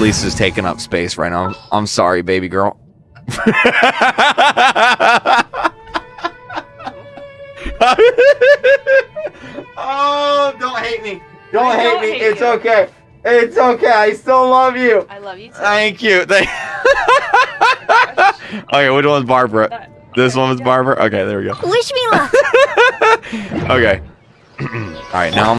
Lisa's taking up space right now. I'm sorry, baby girl. oh, don't hate me. Don't hate don't me. hate it's you. okay. It's okay. I still love you. I love you too. Thank you. Thank- okay, which one's Barbara? Uh, this one was Barbara? Okay, there we go. Wish me luck. Okay. All right, now I'm